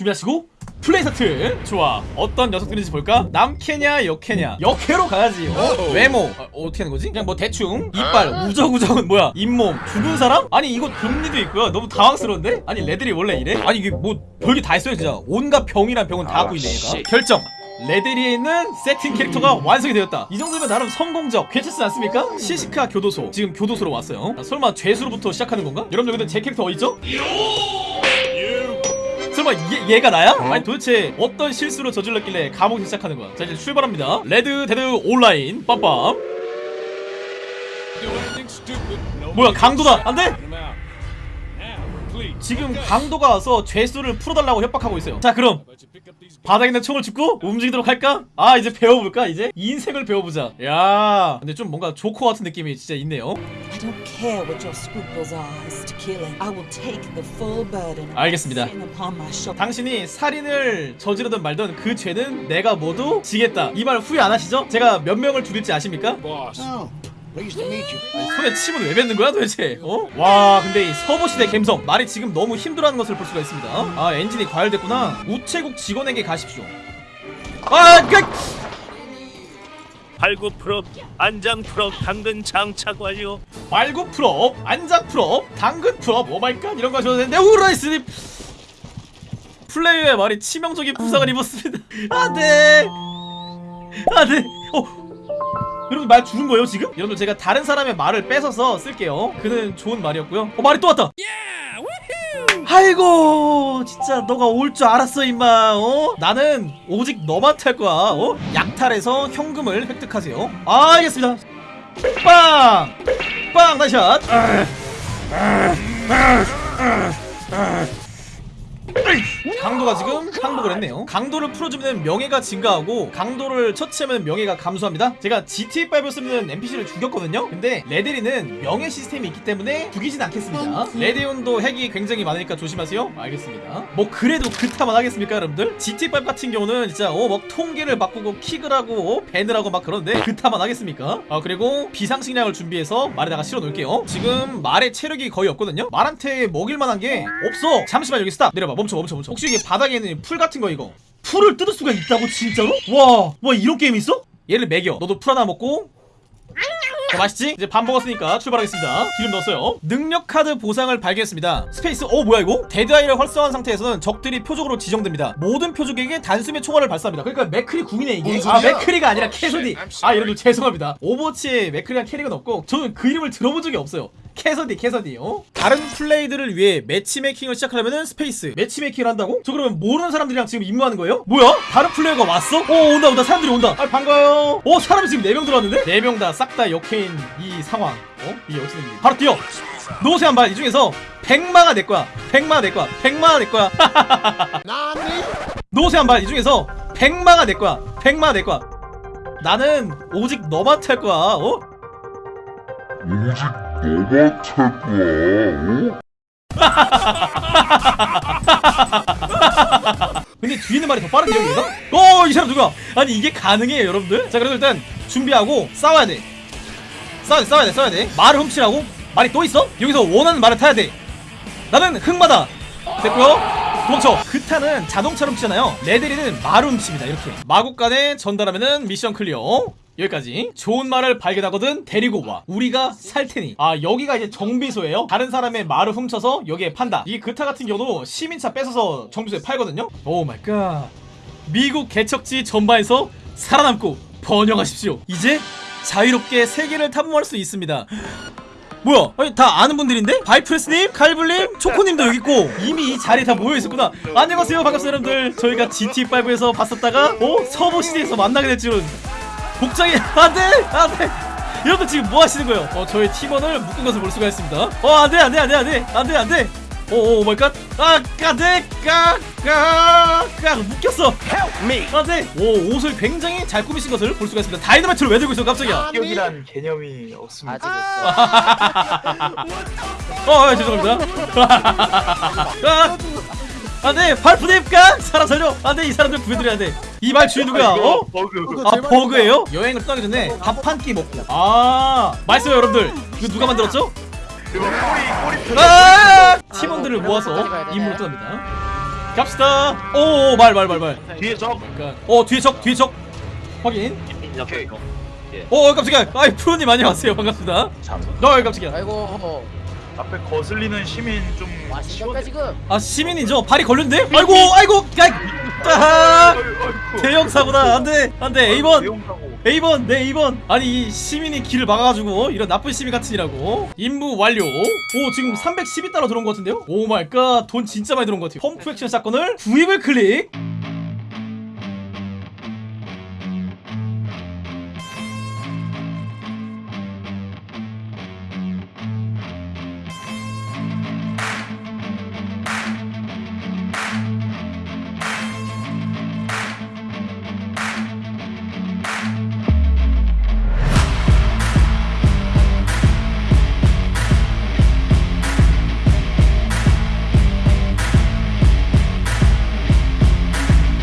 준비하시고 플레이 스타트. 좋아. 어떤 녀석들인지 볼까? 남캐냐 역캐냐. 역캐로 가야지. 어? 외모. 어, 어떻게 하는 거지? 그냥 뭐 대충. 이빨. 우적우적은 뭐야? 잇몸. 죽은 사람? 아니 이거 금니도 있고요. 너무 당황스러운데? 아니 레데리 원래 이래? 아니 이게 뭐 별게 다 있어요 진짜. 온갖 병이란 병은 다 갖고 있네 얘가. 결정. 레데리에 있는 세팅 캐릭터가 완성이 되었다. 이 정도면 나름 성공적. 괜찮지 않습니까? 시시카 교도소. 지금 교도소로 왔어요. 아, 설마 죄수로부터 시작하는 건가? 여러분들 근데 제 캐릭터 어딨죠? 설마 얘, 얘가 나야? 아니 도대체 어떤 실수를 저질렀길래 감옥에서 시작하는 거야? 자 이제 출발합니다. 레드 데드 온라인. 빰빰. 뭐야 강도다. 안돼? 지금 강도가 와서 죄수를 풀어달라고 협박하고 있어요 자 그럼 바닥에 있는 총을 줍고 움직이도록 할까? 아 이제 배워볼까 이제? 인생을 배워보자 야 근데 좀 뭔가 조커 같은 느낌이 진짜 있네요 I don't care what your scruples are as to killing. I will take the full burden of 알겠습니다. 당신이 살인을 저지르든 말든 그 죄는 내가 모두 지겠다 이 말 후회 안 하시죠? 제가 몇 명을 죽일지 아십니까? You. 손에 침은 왜 뱉는 거야 도대체? 어? 와 근데 이 서부시대 갬성. 말이 지금 너무 힘들어하는 것을 볼 수가 있습니다. 아 엔진이 과열됐구나. 우체국 직원에게 가십시오. 아 그... 발굽 full up, 안장 full up, 당근 장착 완료. 말고 풀업 안장 풀업 당근 풀업 오마이갓 이런 거 하셔도 되는데 우라이스님! 플레이어의 말이 치명적인 부상을 입었습니다. 안돼 안돼 어 여러분 말 죽은 거예요 지금? 여러분 제가 다른 사람의 말을 뺏어서 쓸게요 그는 좋은 말이었고요 어 말이 또 왔다 아이고 진짜 너가 올 줄 알았어 임마 어? 나는 오직 너만 탈 거야 어? 약탈해서 현금을 획득하세요 아, 알겠습니다 빵! 빵! 나이샷! 강도가 지금 항복을 했네요. 강도를 풀어주면 명예가 증가하고 강도를 처치하면 명예가 감소합니다. 제가 GTA5에서는 NPC를 죽였거든요. 근데 레데리는 명예 시스템이 있기 때문에 죽이진 않겠습니다. 레데온도 핵이 굉장히 많으니까 조심하세요. 알겠습니다. 뭐 그래도 그타만 하겠습니까 여러분들? GTA5 같은 경우는 진짜 어 막 통계를 바꾸고 킥을 하고 어, ban을 하고 막 그런데 그타만 하겠습니까? 아 그리고 비상식량을 준비해서 말에다가 실어 놓을게요. 지금 말의 체력이 거의 없거든요. 말한테 먹일 만한 게 없어. 잠시만 여기 스탑. 내려봐. 멈춰 멈춰 멈춰. 혹시 이게 바닥에 있는 풀 같은 거 이거 풀을 뜯을 수가 있다고 진짜로? 와, 와 이런 게임 있어? 얘를 먹여. 너도 풀 하나 먹고. 자, 맛있지? 이제 밥 먹었으니까 출발하겠습니다. 기름 넣었어요. 능력 카드 보상을 발견했습니다. 스페이스. 어 뭐야 이거? Dead Eye를 활성화한 상태에서는 적들이 표적으로 지정됩니다. 모든 표적에게 단숨에 총알을 발사합니다. 그러니까 맥크리 궁이네 이게. 뭔 아? 맥크리가 아니라 캐서디. 아 여러분 죄송합니다. 오버워치에 맥크리란 캐릭은 없고 저는 그 이름을 들어본 적이 없어요. 캐서디 캐서디 어? 다른 플레이어들을 위해 matchmaking을 시작하려면 스페이스 matchmaking을 한다고? 저 그러면 모르는 사람들이랑 지금 임무하는 거예요? 뭐야? 다른 플레이어가 왔어? 어 온다 온다 사람들이 온다 아 반가워요 어 사람이 지금 4명 들어왔는데? 4명 다 싹 다 여캐인 이 상황 어? 된 일이 바로 뛰어 노세 한발 이 중에서 100마가 내 거야 100마가 내 거야 100마가 내 거야 노세 한발 이 중에서 100마가 내 거야 100마가 내 거야 나는 오직 너만 탈 거야 어? 오직 탈 거야. 어? 근데 뒤에 있는 말이 더 빠른데 여기가? 어, 이 사람 누구야? 아니 이게 가능해요, 여러분들? 자, 그래도 일단 준비하고 싸워야 돼. 싸워야 돼, 싸워야 돼, 싸워야 돼. 말을 훔치라고? 말이 또 있어? 여기서 원하는 말을 타야 돼. 나는 흑마다. 됐고요. 도망쳐. 그타는 자동차로 훔치잖아요. 레데리는 말을 훔칩니다. 이렇게. 마구간에 전달하면은 미션 clear. 여기까지. 좋은 말을 발견하거든 데리고 와. 우리가 살 테니. 아 여기가 이제 정비소예요? 다른 사람의 말을 훔쳐서 여기에 판다. 이 그타 같은 경우도 시민차 뺏어서 정비소에 팔거든요? Oh my god 미국 개척지 전바에서 살아남고 번영하십시오. 이제 자유롭게 세계를 탐험할 수 있습니다. 뭐야? 아니 다 아는 분들인데? 바이프레스님, 칼블님, 초코님도 여기 있고. 이미 이 자리에 다 모여 있었구나. 안녕하세요, 반갑습니다, 여러분들. 저희가 GT5에서 봤었다가 어? 서버 시대에서 만나게 될 줄은 복장이 안돼, 안돼. 여러분 지금 뭐 하시는 거예요? 어 저희 팀원을 묶은 것을 볼 수가 있습니다. 어 안돼, 안돼, 안돼, 안돼, 안돼, 안돼. 오 oh my god. 아 까대 까까까 묶였어. Help me. 안돼. 오 옷을 굉장히 잘 꾸미신 것을 볼 수가 있습니다. 다이너마이트를 왜 들고 있어 깜짝이야. 기억이란 개념이 없습니다. 어, 어 죄송합니다. 아, 안돼 발프님까 사람 살려. 안돼 이 사람들 구해드려야 돼. 이 말 주인 누구야? 어? 버그. 아 버그예요? 여행을 떠나기 전에 밥 한 끼 먹고. 아 맛있어요 여러분들. 이거 누가 만들었죠? 꼬리 꼬리 아 팀원들을 모아서 임무를 떠납니다. 갑시다 오 말 말 말 말 뒤에 적. 어 뒤에 적 뒤에 적 확인 오케이. 어 깜짝이야 아이 프로님 안녕하세요 반갑습니다 너 깜짝이야 아이고 앞에 거슬리는 시민 좀와 신경까 지금 아 시민이죠 발이 걸렸는데 아이고 아이고 아, 대형 사고다 안돼 안돼. A번. 대용사고. A번 네 A번. 아니 이 시민이 길을 막아가지고 이런 나쁜 시민 같으니라고. 임무 완료. 오 지금 312달러 들어온 것 같은데요? 오 마이 갓돈 진짜 많이 들어온 것 같아요. 펌프 액션 사건을 구입을 클릭